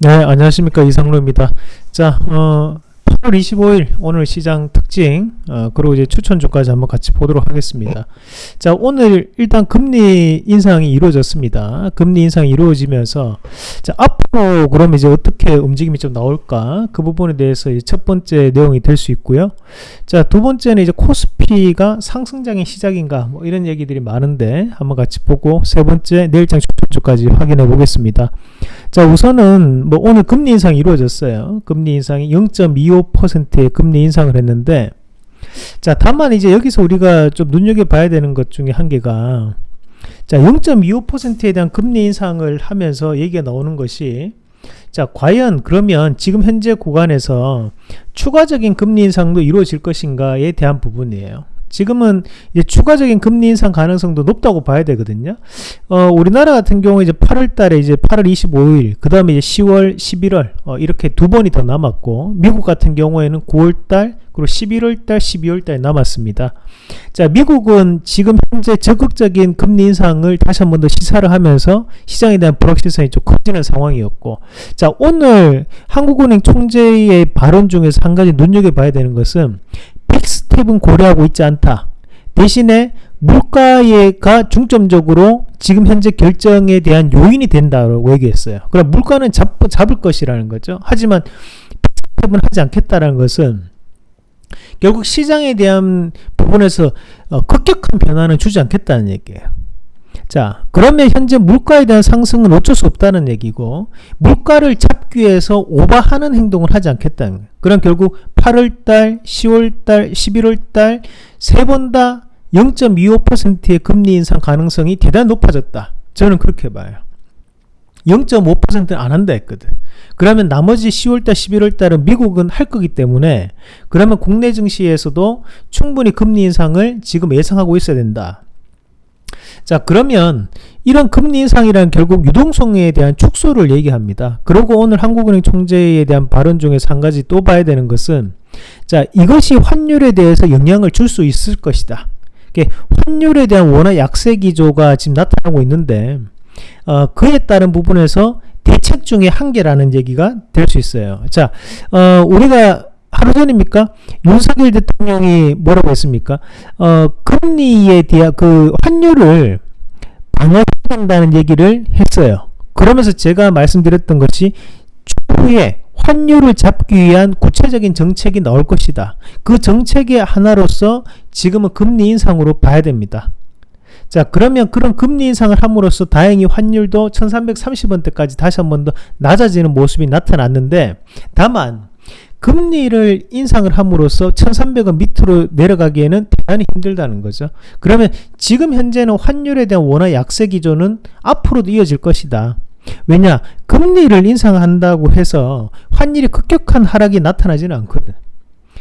네, 안녕하십니까 이상로입니다. 자, 어, 8월 25일 오늘 시장 특징 어, 그리고 이제 추천 주까지 한번 같이 보도록 하겠습니다. 자, 오늘 일단 금리 인상이 이루어졌습니다. 금리 인상이 이루어지면서 자, 앞으로 그럼 이제 어떻게 움직임이 좀 나올까? 그 부분에 대해서 첫 번째 내용이 될 수 있고요. 자, 두 번째는 이제 코스피가 상승장의 시작인가? 뭐 이런 얘기들이 많은데 한번 같이 보고 세 번째 내일장 추천 주까지 확인해 보겠습니다. 자 우선은 뭐 오늘 금리 인상이 이루어졌어요. 금리 인상이 0.25%의 금리 인상을 했는데 자 다만 이제 여기서 우리가 좀 눈여겨봐야 되는 것 중에 한 개가 자 0.25%에 대한 금리 인상을 하면서 얘기가 나오는 것이 자 과연 그러면 지금 현재 구간에서 추가적인 금리 인상도 이루어질 것인가에 대한 부분이에요 지금은 이제 추가적인 금리 인상 가능성도 높다고 봐야 되거든요. 어, 우리나라 같은 경우 이제 8월 달에 이제 8월 25일, 그 다음에 이제 10월, 11월, 어, 이렇게 두 번이 더 남았고, 미국 같은 경우에는 9월 달, 그리고 11월 달, 12월 달 남았습니다. 자, 미국은 지금 현재 적극적인 금리 인상을 다시 한 번 더 시사를 하면서 시장에 대한 불확실성이 좀 커지는 상황이었고, 자, 오늘 한국은행 총재의 발언 중에서 한 가지 눈여겨봐야 되는 것은 빅스텝은 고려하고 있지 않다. 대신에 물가가 중점적으로 지금 현재 결정에 대한 요인이 된다고 얘기했어요. 그럼 물가는 잡, 잡을 것이라는 거죠. 하지만 빅스텝은 하지 않겠다라는 것은 결국 시장에 대한 부분에서 어, 급격한 변화는 주지 않겠다는 얘기예요. 자 그러면 현재 물가에 대한 상승은 어쩔 수 없다는 얘기고 물가를 잡기 위해서 오버하는 행동을 하지 않겠다는 거예요. 그럼 결국 8월달, 10월달, 11월달 세 번 다 0.25%의 금리 인상 가능성이 대단히 높아졌다. 저는 그렇게 봐요. 0.5%는 안 한다 했거든. 그러면 나머지 10월달, 11월달은 미국은 할 거기 때문에 그러면 국내 증시에서도 충분히 금리 인상을 지금 예상하고 있어야 된다. 자 그러면 이런 금리 인상이란 결국 유동성에 대한 축소를 얘기합니다. 그리고 오늘 한국은행 총재에 대한 발언 중에서 한 가지 또 봐야 되는 것은 자 이것이 환율에 대해서 영향을 줄 수 있을 것이다. 환율에 대한 원화 약세 기조가 지금 나타나고 있는데 어, 그에 따른 부분에서 대책 중에 한계라는 얘기가 될 수 있어요. 자, 어, 우리가 하루 전입니까? 윤석열 대통령이 뭐라고 했습니까? 어, 금리에 대한 그 환율을 방어해야 된다는 얘기를 했어요. 그러면서 제가 말씀드렸던 것이 추후에 환율을 잡기 위한 구체적인 정책이 나올 것이다. 그 정책의 하나로서 지금은 금리 인상으로 봐야 됩니다. 자 그러면 그런 금리 인상을 함으로써 다행히 환율도 1330원대까지 다시 한 번 더 낮아지는 모습이 나타났는데 다만 금리를 인상을 함으로써 1300원 밑으로 내려가기에는 대단히 힘들다는 거죠. 그러면 지금 현재는 환율에 대한 원화 약세 기조는 앞으로도 이어질 것이다. 왜냐? 금리를 인상한다고 해서 환율이 급격한 하락이 나타나지는 않거든.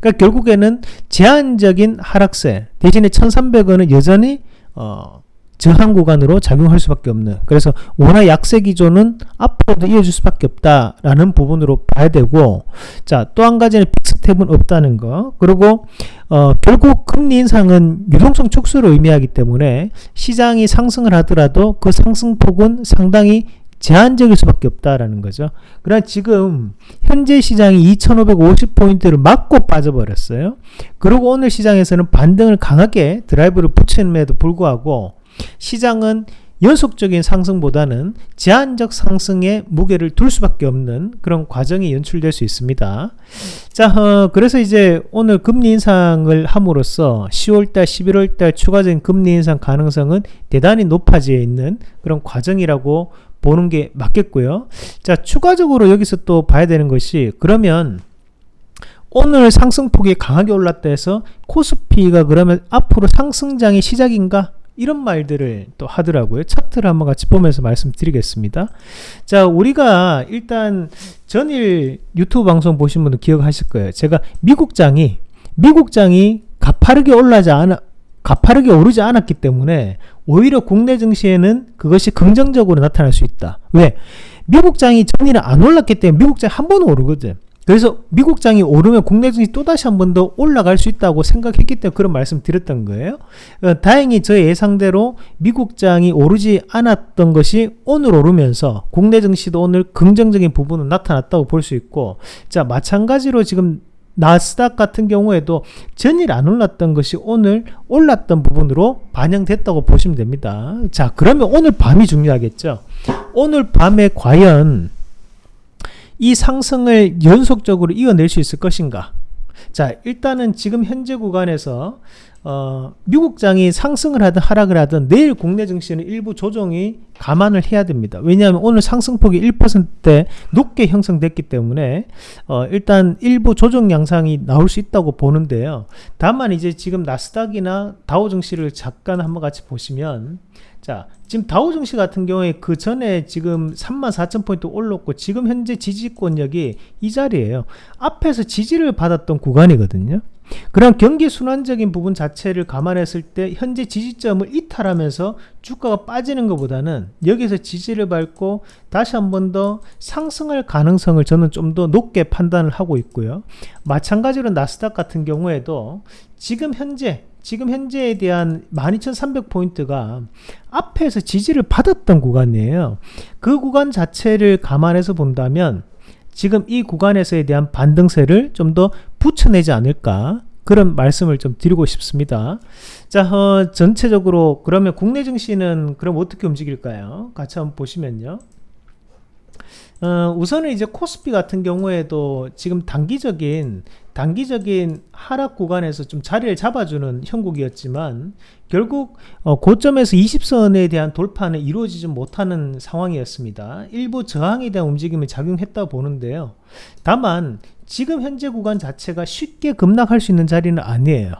그러니까 결국에는 제한적인 하락세 대신에 1300원은 여전히 어, 저항 구간으로 작용할 수밖에 없는 그래서 원화 약세 기조는 앞으로도 이어질 수밖에 없다라는 부분으로 봐야 되고 자 또 한 가지는 빅스텝은 없다는 거 그리고 어, 결국 금리 인상은 유동성 축소를 의미하기 때문에 시장이 상승을 하더라도 그 상승폭은 상당히 제한적일 수밖에 없다라는 거죠. 그러나 지금 현재 시장이 2550포인트를 맞고 빠져버렸어요. 그리고 오늘 시장에서는 반등을 강하게 드라이브를 붙임에도 불구하고 시장은 연속적인 상승보다는 제한적 상승에 무게를 둘 수밖에 없는 그런 과정이 연출될 수 있습니다. 자, 어, 그래서 이제 오늘 금리 인상을 함으로써 10월달, 11월달 추가적인 금리 인상 가능성은 대단히 높아져 있는 그런 과정이라고 보는 게 맞겠고요. 자, 추가적으로 여기서 또 봐야 되는 것이 그러면 오늘 상승폭이 강하게 올랐다 해서 코스피가 그러면 앞으로 상승장의 시작인가? 이런 말들을 또 하더라고요. 차트를 한번 같이 보면서 말씀드리겠습니다. 자, 우리가 일단 전일 유튜브 방송 보신 분들 기억하실 거예요. 제가 미국장이 미국장이 가파르게 올라지 않아 가파르게 오르지 않았기 때문에 오히려 국내 증시에는 그것이 긍정적으로 나타날 수 있다. 왜? 미국장이 전일은 안 올랐기 때문에 미국장이 한 번 오르거든. 그래서 미국장이 오르면 국내 증시 또다시 한 번 더 올라갈 수 있다고 생각했기 때문에 그런 말씀 드렸던 거예요. 어, 다행히 저 예상대로 미국장이 오르지 않았던 것이 오늘 오르면서 국내 증시도 오늘 긍정적인 부분은 나타났다고 볼 수 있고 자 마찬가지로 지금 나스닥 같은 경우에도 전일 안 올랐던 것이 오늘 올랐던 부분으로 반영됐다고 보시면 됩니다. 자 그러면 오늘 밤이 중요하겠죠. 오늘 밤에 과연 이 상승을 연속적으로 이어낼 수 있을 것인가? 자, 일단은 지금 현재 구간에서 어, 미국장이 상승을 하든 하락을 하든 내일 국내 증시는 일부 조정이 감안을 해야 됩니다. 왜냐하면 오늘 상승폭이 1%대 높게 형성됐기 때문에 어, 일단 일부 조정 양상이 나올 수 있다고 보는데요. 다만 이제 지금 나스닥이나 다우 증시를 잠깐 한번 같이 보시면 자, 지금 다우 증시 같은 경우에 그 전에 지금 34,000포인트 올랐고 지금 현재 지지권력이 이 자리에요. 앞에서 지지를 받았던 구간이거든요. 그런 경기 순환적인 부분 자체를 감안했을 때 현재 지지점을 이탈하면서 주가가 빠지는 것보다는 여기서 지지를 밟고 다시 한 번 더 상승할 가능성을 저는 좀 더 높게 판단을 하고 있고요. 마찬가지로 나스닥 같은 경우에도 지금 현재 지금 현재에 대한 12,300포인트가 앞에서 지지를 받았던 구간이에요. 그 구간 자체를 감안해서 본다면 지금 이 구간에서에 대한 반등세를 좀 더 붙여내지 않을까 그런 말씀을 좀 드리고 싶습니다. 자, 어, 전체적으로 그러면 국내 증시는 그럼 어떻게 움직일까요? 같이 한번 보시면요. 어, 우선은 이제 코스피 같은 경우에도 지금 단기적인 단기적인 하락 구간에서 좀 자리를 잡아주는 형국이었지만 결국 어, 고점에서 20선에 대한 돌파는 이루어지지 못하는 상황이었습니다. 일부 저항에 대한 움직임이 작용했다 보는데요. 다만 지금 현재 구간 자체가 쉽게 급락할 수 있는 자리는 아니에요.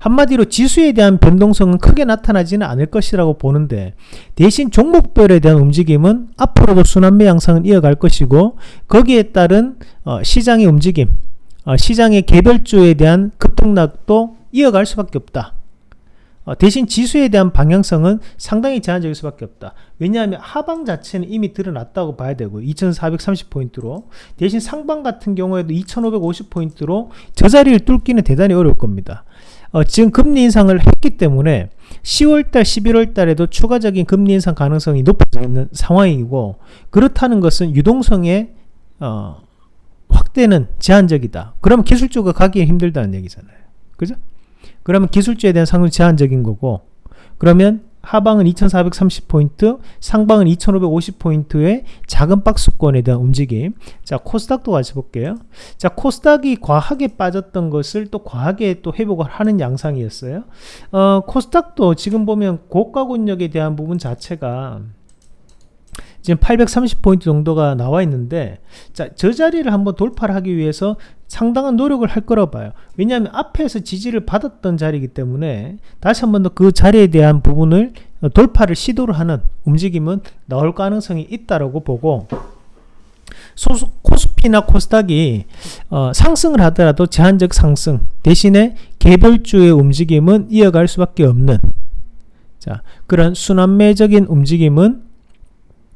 한마디로 지수에 대한 변동성은 크게 나타나지는 않을 것이라고 보는데 대신 종목별에 대한 움직임은 앞으로도 순환매 양상은 이어갈 것이고 거기에 따른 어, 시장의 움직임 어, 시장의 개별주에 대한 급등락도 이어갈 수밖에 없다. 어, 대신 지수에 대한 방향성은 상당히 제한적일 수밖에 없다. 왜냐하면 하방 자체는 이미 드러났다고 봐야 되고 2430포인트로 대신 상방 같은 경우에도 2550포인트로 저 자리를 뚫기는 대단히 어려울 겁니다. 어, 지금 금리 인상을 했기 때문에 10월달, 11월달에도 추가적인 금리 인상 가능성이 높아져 있는 상황이고 그렇다는 것은 유동성의 어, 확대는 제한적이다. 그러면 기술주가 가기 힘들다는 얘기잖아요. 그죠? 그러면 기술주에 대한 상승 제한적인 거고 그러면 하방은 2430포인트, 상방은 2550포인트의 작은 박스권에 대한 움직임. 자, 코스닥도 같이 볼게요. 자, 코스닥이 과하게 빠졌던 것을 또 과하게 또 회복을 하는 양상이었어요. 어, 코스닥도 지금 보면 고가 권역에 대한 부분 자체가 지금 830포인트 정도가 나와 있는데 자, 저 자리를 한번 돌파를 하기 위해서 상당한 노력을 할 거라고 봐요. 왜냐하면 앞에서 지지를 받았던 자리이기 때문에 다시 한 번 더 그 자리에 대한 부분을 돌파를 시도를 하는 움직임은 나올 가능성이 있다라고 보고 소수, 코스피나 코스닥이 어, 상승을 하더라도 제한적 상승 대신에 개별주의 움직임은 이어갈 수밖에 없는 자 그런 순환매적인 움직임은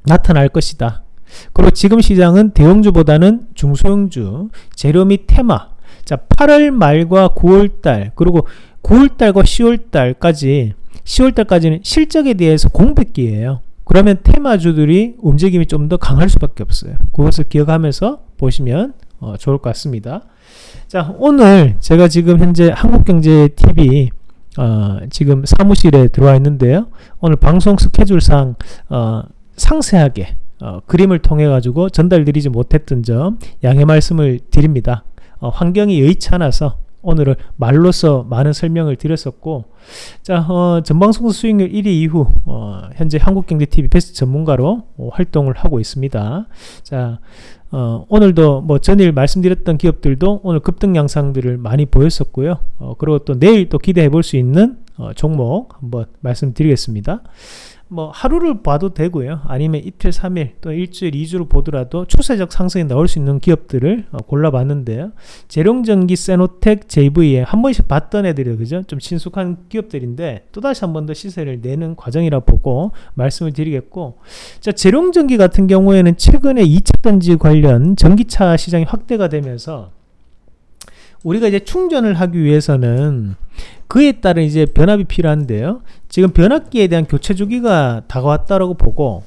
나타날 것이다. 그리고 지금 시장은 대형주보다는 중소형주, 재료 및 테마. 자, 8월 말과 9월달, 그리고 9월달과 10월달까지, 10월달까지는 실적에 대해서 공백기예요. 그러면 테마주들이 움직임이 좀 더 강할 수밖에 없어요. 그것을 기억하면서 보시면 어, 좋을 것 같습니다. 자, 오늘 제가 지금 현재 한국경제TV 어, 지금 사무실에 들어와 있는데요. 오늘 방송 스케줄상 어, 상세하게 어, 그림을 통해 가지고 전달드리지 못했던 점 양해 말씀을 드립니다. 어, 환경이 여의치 않아서 오늘은 말로서 많은 설명을 드렸었고 자 어, 전방송 수익률 1위 이후 어, 현재 한국경제TV 베스트 전문가로 어, 활동을 하고 있습니다. 자 어, 오늘도 뭐 전일 말씀드렸던 기업들도 오늘 급등 양상들을 많이 보였었고요. 어, 그리고 또 내일 또 기대해 볼 수 있는 어, 종목 한번 말씀드리겠습니다. 뭐 하루를 봐도 되고요. 아니면 이틀, 3일 또 일주일, 2주를 보더라도 추세적 상승이 나올 수 있는 기업들을 어, 골라봤는데요. 재룡전기, 세노텍, JV에 한 번씩 봤던 애들이 그죠? 좀 친숙한 기업들인데 또다시 한 번 더 시세를 내는 과정이라 보고 말씀을 드리겠고 자, 재룡전기 같은 경우에는 최근에 2차 전지 관련 전기차 시장이 확대가 되면서 우리가 이제 충전을 하기 위해서는 그에 따른 이제 변압이 필요한데요. 지금 변압기에 대한 교체 주기가 다가왔다라고 보고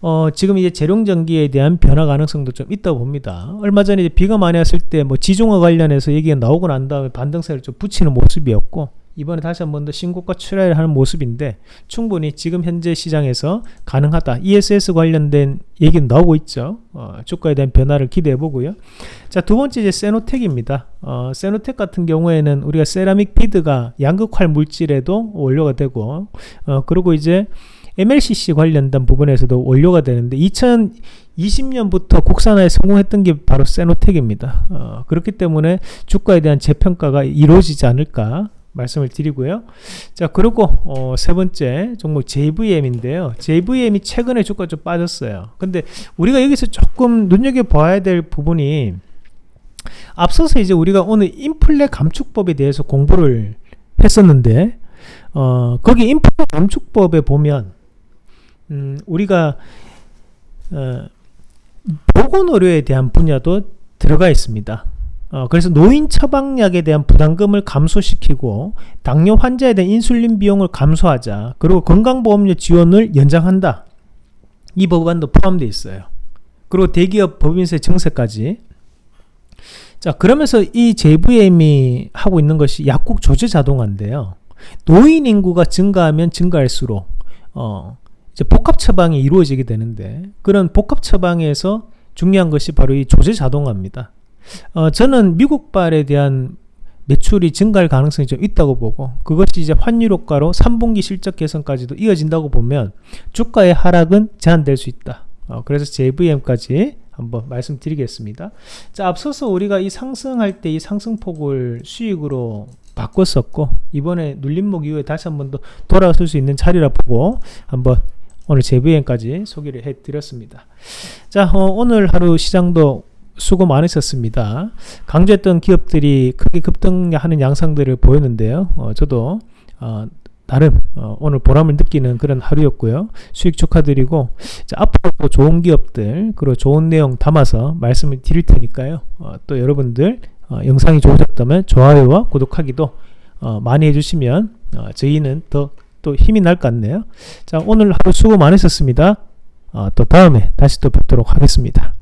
어, 지금 이제 재룡 전기에 대한 변화 가능성도 좀 있다고 봅니다. 얼마 전에 비가 많이 왔을 때 뭐 지중화 관련해서 얘기가 나오고 난 다음에 반등세를 좀 붙이는 모습이었고 이번에 다시 한 번 더 신고가 출하를 하는 모습인데 충분히 지금 현재 시장에서 가능하다. ESS 관련된 얘기는 나오고 있죠. 어, 주가에 대한 변화를 기대해 보고요. 자, 두 번째 이제 세노텍입니다. 어, 세노텍 같은 경우에는 우리가 세라믹 비드가 양극활 물질에도 원료가 되고 어, 그리고 이제 MLCC 관련된 부분에서도 원료가 되는데 2020년부터 국산화에 성공했던 게 바로 세노텍입니다. 어, 그렇기 때문에 주가에 대한 재평가가 이루어지지 않을까 말씀을 드리고요. 자, 그리고 어, 세 번째 종목 JVM인데요. JVM이 최근에 주가 좀 빠졌어요. 근데 우리가 여기서 조금 눈여겨 봐야 될 부분이 앞서서 이제 우리가 오늘 인플레 감축법에 대해서 공부를 했었는데 어, 거기 인플레 감축법에 보면 음, 우리가 어, 보건의료에 대한 분야도 들어가 있습니다. 어, 그래서 노인 처방약에 대한 부담금을 감소시키고 당뇨 환자에 대한 인슐린 비용을 감소하자 그리고 건강보험료 지원을 연장한다. 이 법안도 포함되어 있어요. 그리고 대기업 법인세 증세까지. 자 그러면서 이 JVM이 하고 있는 것이 약국 조제 자동화인데요. 노인 인구가 증가하면 증가할수록 어, 이제 복합 처방이 이루어지게 되는데 그런 복합 처방에서 중요한 것이 바로 이 조제 자동화입니다 어, 저는 미국발에 대한 매출이 증가할 가능성이 좀 있다고 보고 그것이 이제 환율 효과로 3분기 실적 개선까지도 이어진다고 보면 주가의 하락은 제한될 수 있다. 어, 그래서 JVM까지 한번 말씀드리겠습니다. 자, 앞서서 우리가 이 상승할 때 이 상승폭을 수익으로 바꿨었고 이번에 눌림목 이후에 다시 한번 더 돌아설 수 있는 자리라 보고 한번 오늘 JVM까지 소개를 해드렸습니다. 자, 어, 오늘 하루 시장도 수고 많으셨습니다. 강조했던 기업들이 크게 급등하는 양상들을 보였는데요. 어, 저도 어, 나름 어, 오늘 보람을 느끼는 그런 하루였고요. 수익 축하드리고 자, 앞으로 좋은 기업들 그리고 좋은 내용 담아서 말씀을 드릴 테니까요. 어, 또 여러분들 어, 영상이 좋으셨다면 좋아요와 구독하기도 어, 많이 해주시면 저희는 더 또 힘이 날 것 같네요. 자 오늘 하루 수고 많으셨습니다. 또 다음에 다시 또 뵙도록 하겠습니다.